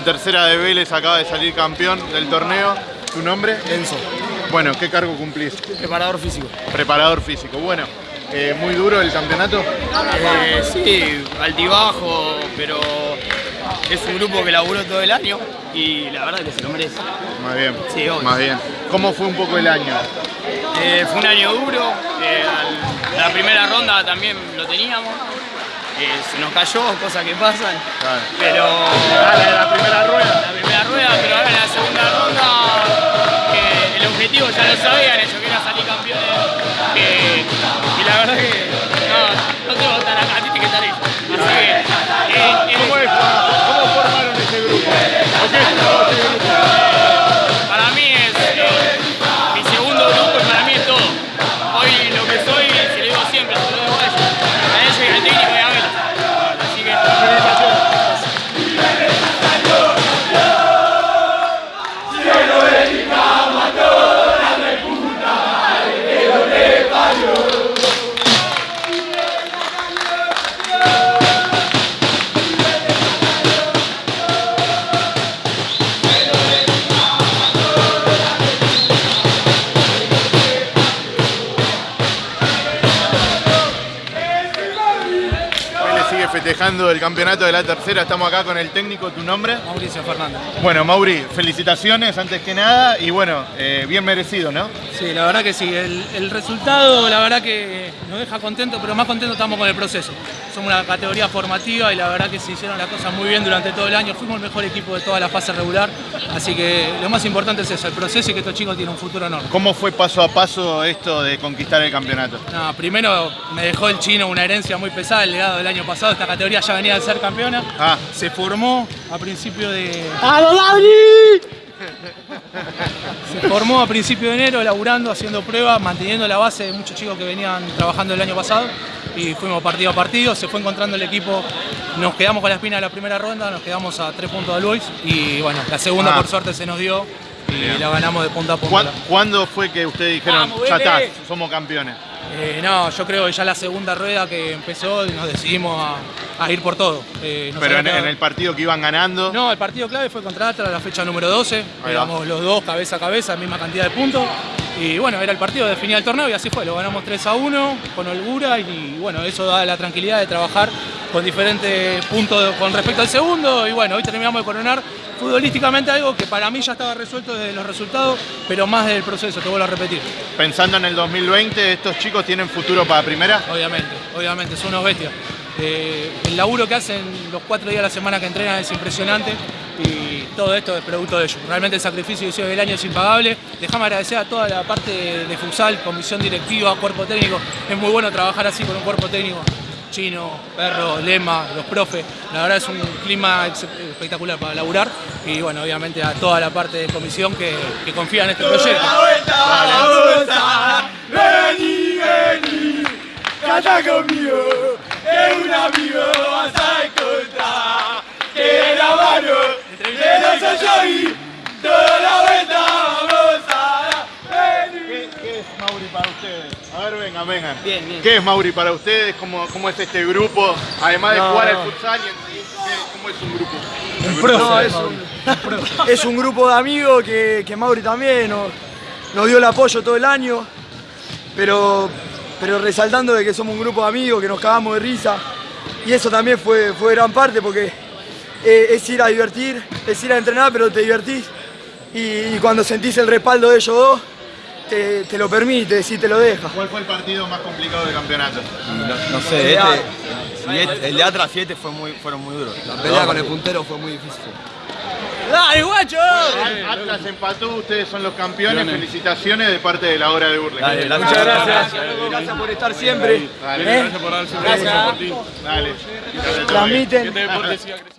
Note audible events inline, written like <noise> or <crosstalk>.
la tercera de Vélez acaba de salir campeón del torneo. ¿Tu nombre? Enzo, Bueno, ¿qué cargo cumplís? preparador físico. Preparador físico. Bueno, eh, muy duro el campeonato. Eh, sí, altibajo, pero es un grupo que laburó todo el año y la verdad que se lo merece. Más bien. Sí, obvio. Más bien. ¿Cómo fue un poco el año? Eh, fue un año duro, eh, la primera ronda también lo teníamos, se nos cayó, cosas que pasan, Claro. pero Ah, la de la primera rueda. la primera rueda, pero ahora en la segunda ronda el objetivo ya lo sabían ellos, festejando el campeonato de la tercera. Estamos acá con el técnico. ¿Tu nombre? Mauricio Fernández. Bueno, Mauri, felicitaciones antes que nada. Y bueno, eh, bien merecido, ¿no? Sí, la verdad que sí. El, el resultado, la verdad que nos deja contentos, pero más contentos estamos con el proceso. Somos una categoría formativa y la verdad que se hicieron las cosas muy bien durante todo el año. Fuimos el mejor equipo de toda la fase regular. Así que lo más importante es eso, el proceso y que estos chicos tienen un futuro enorme. ¿Cómo fue paso a paso esto de conquistar el campeonato? No, primero me dejó el chino una herencia muy pesada, el legado del año pasado. Esta categoría ya venía de ser campeona. Ah, Se formó a principio de. Se formó a principio de enero, laburando, haciendo pruebas, manteniendo la base de muchos chicos que venían trabajando el año pasado. Y fuimos partido a partido, se fue encontrando el equipo. Nos quedamos con la espina de la primera ronda, nos quedamos a tres puntos de Luis. Y bueno, la segunda Ah. por suerte se nos dio y la ganamos de punta a punta. ¿cuán- ¿Cuándo fue que ustedes dijeron, Vamos, ya está, Vélez"? somos campeones? Eh, no, yo creo que ya la segunda rueda que empezó nos decidimos a, a ir por todo. Eh, Pero en, el partido que iban ganando, No, el partido clave fue contra Atlas, la fecha número 12. Ahí va. Éramos los dos cabeza a cabeza, misma cantidad de puntos. Y bueno, era el partido, definía el torneo y así fue. Lo ganamos 3 a 1 con holgura y bueno, eso da la tranquilidad de trabajar con diferentes puntos con respecto al segundo. Y bueno, hoy terminamos de coronar futbolísticamente algo que para mí ya estaba resuelto desde los resultados, pero más del proceso, te vuelvo a repetir. pensando en el 2020, ¿estos chicos tienen futuro para primera? Obviamente, obviamente, son unos bestias. Eh, el laburo que hacen los cuatro días a la semana que entrenan es impresionante y todo esto es producto de ellos. Realmente el sacrificio que hicieron el año es impagable. Dejame agradecer a toda la parte de, de futsal, comisión directiva, cuerpo técnico. Es muy bueno trabajar así con un cuerpo técnico. Chino, Perro, Lema, los profes. La verdad es un clima espectacular para laburar y bueno, obviamente a toda la parte de comisión que, que confía en este proyecto. A ver, vengan, vengan. Bien, bien. ¿Qué es Mauri para ustedes? ¿Cómo, cómo es este grupo? Además de No, jugar no. al futsal, y en- ¿qué- ¿cómo es un grupo? No, es, un, <laughs> es un grupo de amigos que, que Mauri también nos, nos dio el apoyo todo el año, pero, pero resaltando de que somos un grupo de amigos, que nos cagamos de risa, y eso también fue, fue gran parte porque eh, es ir a divertir, es ir a entrenar, pero te divertís, y, y cuando sentís el respaldo de ellos dos, te, te lo permite, si te lo deja. ¿Cuál fue el partido más complicado del campeonato? No, no sé, este, este- el de Atlas 7 fue muy, fueron muy duros. La pelea con el puntero fue muy difícil. ¡Dale, guacho! Atlas empató, ustedes son los campeones. Felicitaciones de parte de la hora de Burle. Dale, la- Muchas gracias. Gracias por estar siempre. Dale, ¿Eh? gracias por darse un beso, Martín. Dale. Transmiten.